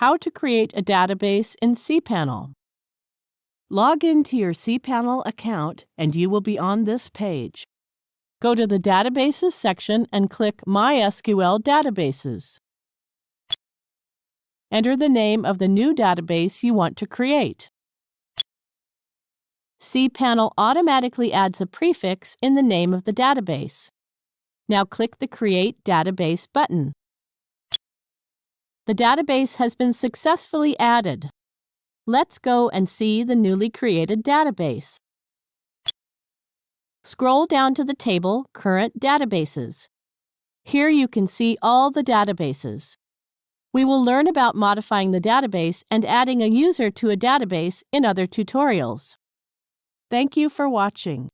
How to create a database in cPanel. Log in to your cPanel account and you will be on this page. Go to the Databases section and click MySQL Databases. Enter the name of the new database you want to create. cPanel automatically adds a prefix in the name of the database. Now click the Create Database button. The database has been successfully added. Let's go and see the newly created database. Scroll down to the table Current Databases. Here you can see all the databases. We will learn about modifying the database and adding a user to a database in other tutorials. Thank you for watching.